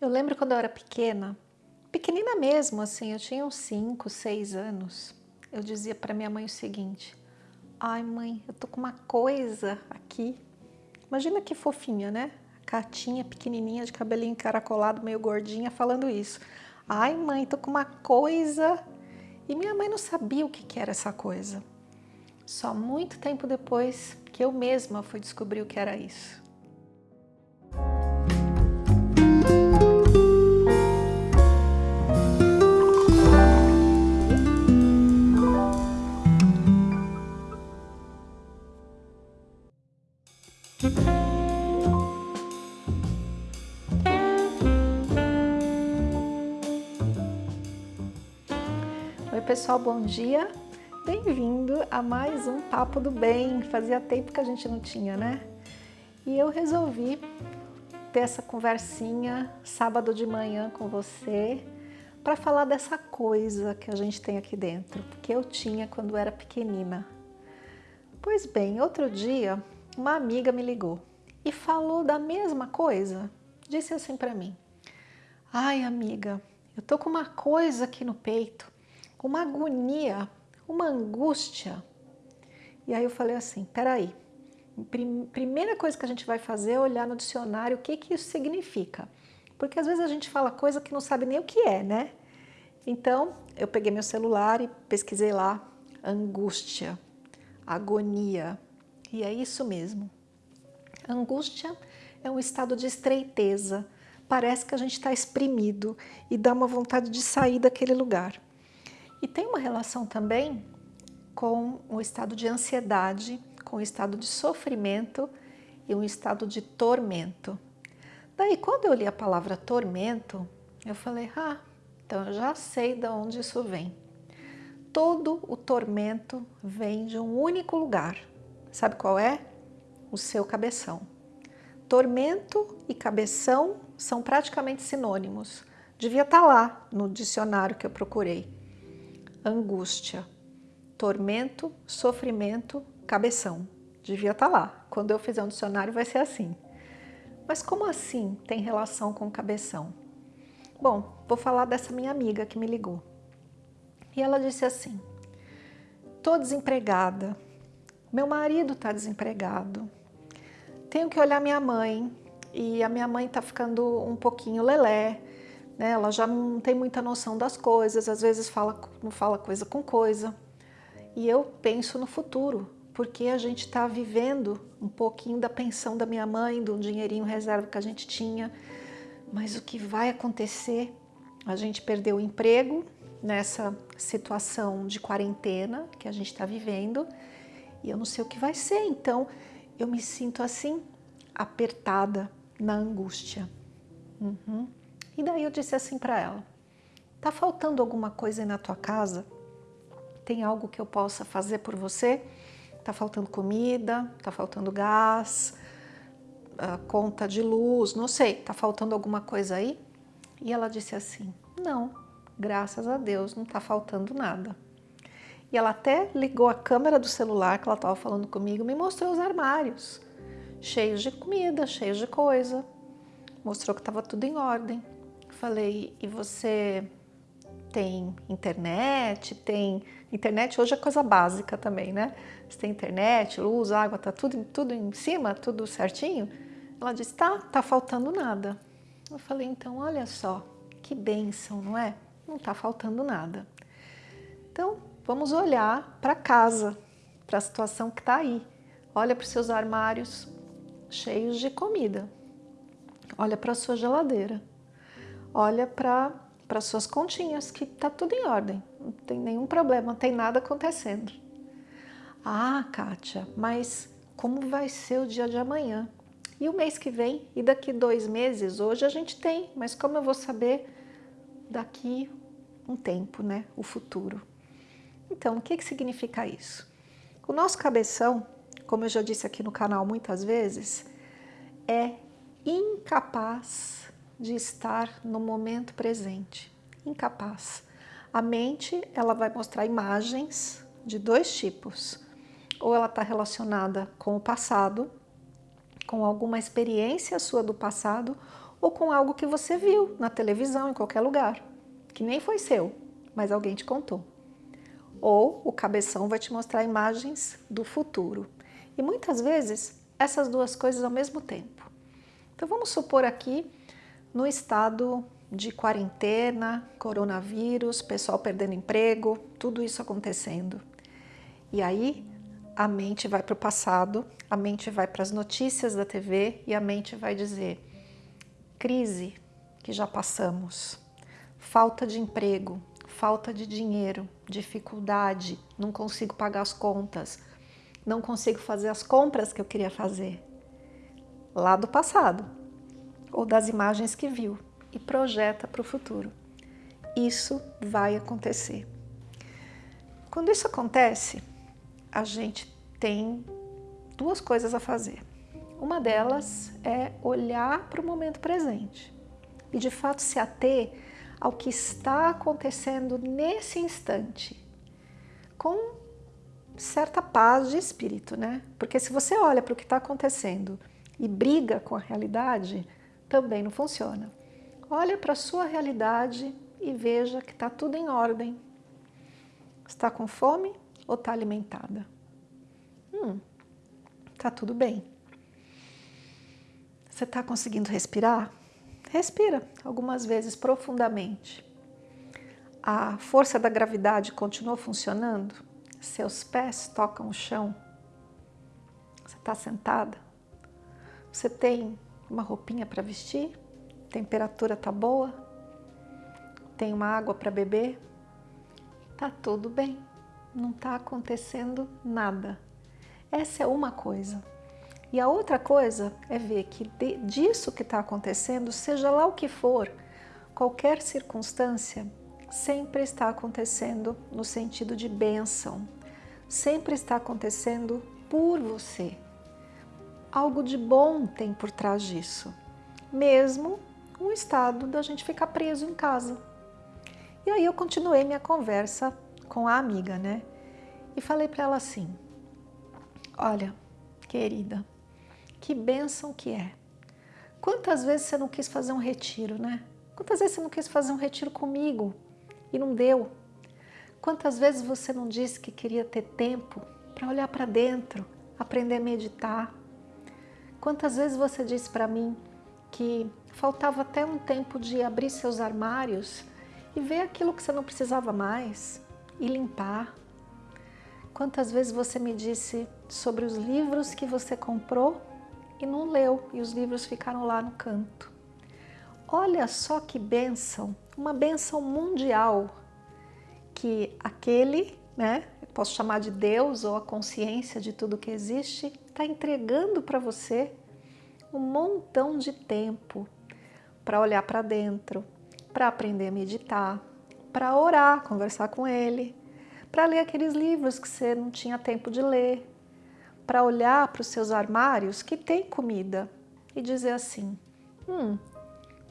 Eu lembro quando eu era pequena, pequenina mesmo, assim, eu tinha uns 5, 6 anos, eu dizia para minha mãe o seguinte, ai mãe, eu tô com uma coisa aqui, imagina que fofinha, né? Catinha, pequenininha, de cabelinho encaracolado, meio gordinha, falando isso. Ai mãe, tô com uma coisa... E minha mãe não sabia o que, que era essa coisa. Só muito tempo depois que eu mesma fui descobrir o que era isso. Pessoal, bom dia! Bem-vindo a mais um Papo do Bem. Fazia tempo que a gente não tinha, né? E eu resolvi ter essa conversinha sábado de manhã com você para falar dessa coisa que a gente tem aqui dentro, que eu tinha quando era pequenina. Pois bem, outro dia uma amiga me ligou e falou da mesma coisa. Disse assim para mim, ai amiga, eu tô com uma coisa aqui no peito, uma agonia, uma angústia. E aí eu falei assim, peraí, primeira coisa que a gente vai fazer é olhar no dicionário o que, que isso significa. Porque às vezes a gente fala coisa que não sabe nem o que é, né? Então, eu peguei meu celular e pesquisei lá, angústia, agonia, e é isso mesmo. Angústia é um estado de estreiteza, parece que a gente está exprimido e dá uma vontade de sair daquele lugar. E tem uma relação também com o estado de ansiedade, com o estado de sofrimento e um estado de tormento. Daí, quando eu li a palavra tormento, eu falei, ah, então eu já sei de onde isso vem. Todo o tormento vem de um único lugar. Sabe qual é? o seu cabeção. Tormento e cabeção são praticamente sinônimos. Devia estar tá lá no dicionário que eu procurei. Angústia, tormento, sofrimento, cabeção. Devia estar tá lá. Quando eu fizer um dicionário vai ser assim. Mas como assim tem relação com cabeção? Bom, vou falar dessa minha amiga que me ligou. E ela disse assim, estou desempregada, meu marido está desempregado, tenho que olhar minha mãe, e a minha mãe está ficando um pouquinho lelé, né? ela já não tem muita noção das coisas, às vezes fala, não fala coisa com coisa. E eu penso no futuro, porque a gente está vivendo um pouquinho da pensão da minha mãe, do dinheirinho reserva que a gente tinha, mas o que vai acontecer? A gente perdeu o emprego nessa situação de quarentena que a gente está vivendo, e eu não sei o que vai ser, então eu me sinto assim, apertada na angústia. Uhum. E daí eu disse assim para ela, tá faltando alguma coisa aí na tua casa? Tem algo que eu possa fazer por você? Tá faltando comida, tá faltando gás, conta de luz, não sei, tá faltando alguma coisa aí? E ela disse assim, não, graças a Deus, não tá faltando nada. E ela até ligou a câmera do celular que ela estava falando comigo, me mostrou os armários, cheios de comida, cheios de coisa. Mostrou que estava tudo em ordem. Falei, e você tem internet? Tem internet hoje é coisa básica também, né? Você tem internet, luz, água, tá tudo, tudo em cima, tudo certinho? Ela disse, tá, tá faltando nada. Eu falei, então olha só, que bênção, não é? Não tá faltando nada. Então, vamos olhar para casa, para a situação que está aí. Olha para os seus armários cheios de comida. Olha para a sua geladeira. Olha para as suas continhas, que está tudo em ordem. Não tem nenhum problema, não tem nada acontecendo. Ah, Kátia, mas como vai ser o dia de amanhã? E o mês que vem? E daqui dois meses? Hoje a gente tem, mas como eu vou saber daqui um tempo, né? O futuro. Então, o que, que significa isso? O nosso cabeção, como eu já disse aqui no canal muitas vezes, é incapaz de estar no momento presente. Incapaz. A mente, ela vai mostrar imagens de dois tipos. Ou ela está relacionada com o passado, com alguma experiência sua do passado, ou com algo que você viu na televisão, em qualquer lugar, que nem foi seu, mas alguém te contou. Ou o cabeção vai te mostrar imagens do futuro. E muitas vezes essas duas coisas ao mesmo tempo. Então vamos supor aqui no estado de quarentena, coronavírus, pessoal perdendo emprego, tudo isso acontecendo. E aí a mente vai para o passado, a mente vai para as notícias da TV e a mente vai dizer crise que já passamos, falta de emprego, falta de dinheiro, dificuldade, não consigo pagar as contas, não consigo fazer as compras que eu queria fazer. Lá do passado, ou das imagens que viu e projeta para o futuro. Isso vai acontecer. Quando isso acontece, a gente tem duas coisas a fazer. Uma delas é olhar para o momento presente e de fato se ater ao que está acontecendo nesse instante, com certa paz de espírito, né? Porque se você olha para o que está acontecendo e briga com a realidade, também não funciona. Olha para a sua realidade e veja que está tudo em ordem. Está com fome ou está alimentada? Hum, está tudo bem. Você está conseguindo respirar? Respira algumas vezes profundamente. A força da gravidade continua funcionando? Seus pés tocam o chão? Você está sentada? Você tem uma roupinha para vestir? temperatura tá boa, tem uma água para beber, tá tudo bem, não tá acontecendo nada. Essa é uma coisa. E a outra coisa é ver que de, disso que está acontecendo, seja lá o que for, qualquer circunstância, sempre está acontecendo no sentido de bênção, sempre está acontecendo por você. Algo de bom tem por trás disso, mesmo um estado da gente ficar preso em casa. E aí eu continuei minha conversa com a amiga, né? E falei para ela assim, olha, querida, que bênção que é. Quantas vezes você não quis fazer um retiro, né? Quantas vezes você não quis fazer um retiro comigo e não deu? Quantas vezes você não disse que queria ter tempo para olhar para dentro, aprender a meditar? Quantas vezes você disse para mim que faltava até um tempo de abrir seus armários e ver aquilo que você não precisava mais e limpar. Quantas vezes você me disse sobre os livros que você comprou e não leu e os livros ficaram lá no canto. Olha só que bênção, uma bênção mundial que aquele, né, posso chamar de Deus ou a consciência de tudo que existe, está entregando para você um montão de tempo para olhar para dentro, para aprender a meditar, para orar, conversar com Ele, para ler aqueles livros que você não tinha tempo de ler, para olhar para os seus armários que tem comida e dizer assim, hum,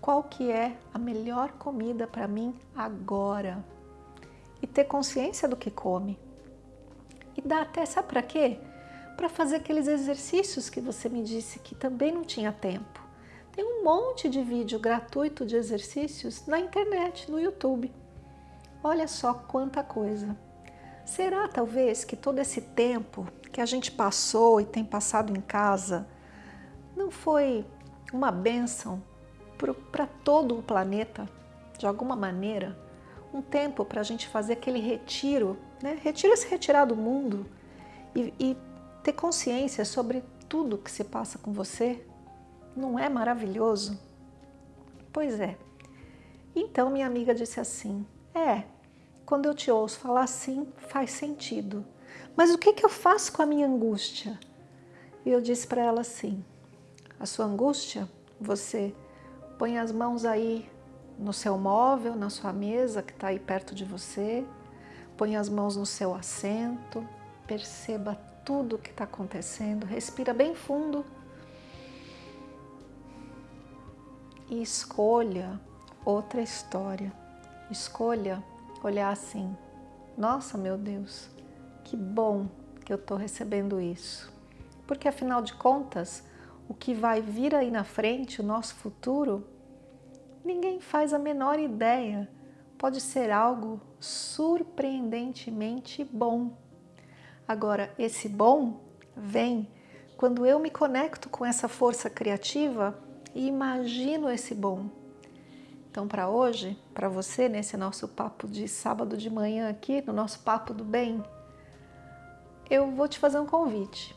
qual que é a melhor comida para mim agora? E ter consciência do que come. E dá até, sabe para quê? Para fazer aqueles exercícios que você me disse que também não tinha tempo. Tem um monte de vídeo gratuito de exercícios na internet, no YouTube. Olha só quanta coisa. Será talvez que todo esse tempo que a gente passou e tem passado em casa não foi uma bênção para todo o planeta, de alguma maneira? Um tempo para a gente fazer aquele retiro, né? retiro se retirar do mundo e, e ter consciência sobre tudo que se passa com você, não é maravilhoso? Pois é. Então minha amiga disse assim, é, quando eu te ouço falar assim, faz sentido. Mas o que, que eu faço com a minha angústia? E eu disse para ela assim, a sua angústia, você põe as mãos aí no seu móvel, na sua mesa que está aí perto de você, põe as mãos no seu assento, perceba tudo que está acontecendo, respira bem fundo e escolha outra história. Escolha olhar assim, nossa meu Deus, que bom que eu estou recebendo isso. Porque afinal de contas, o que vai vir aí na frente, o nosso futuro, ninguém faz a menor ideia. Pode ser algo surpreendentemente bom. Agora, esse bom vem quando eu me conecto com essa força criativa e imagino esse bom. Então, para hoje, para você, nesse nosso papo de sábado de manhã aqui, no nosso papo do bem, eu vou te fazer um convite.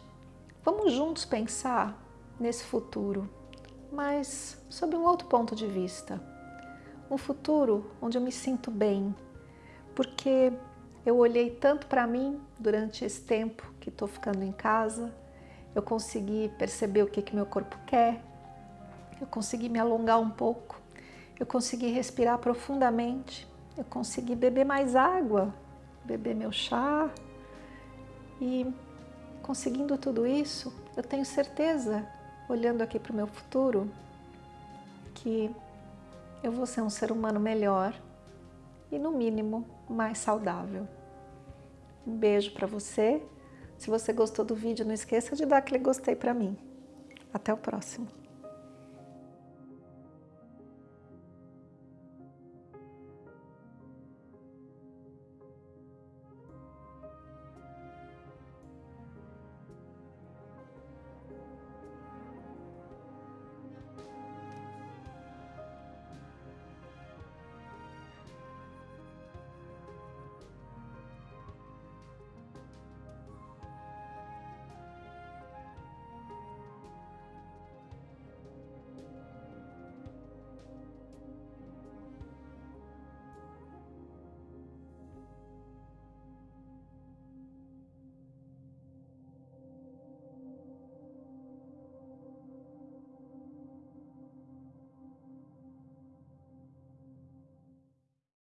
Vamos juntos pensar nesse futuro, mas sob um outro ponto de vista. Um futuro onde eu me sinto bem, porque eu olhei tanto para mim durante esse tempo que estou ficando em casa, eu consegui perceber o que, que meu corpo quer, eu consegui me alongar um pouco, eu consegui respirar profundamente, eu consegui beber mais água, beber meu chá. E conseguindo tudo isso, eu tenho certeza, olhando aqui para o meu futuro, que eu vou ser um ser humano melhor e, no mínimo, mais saudável. Um beijo para você. Se você gostou do vídeo, não esqueça de dar aquele gostei para mim. Até o próximo.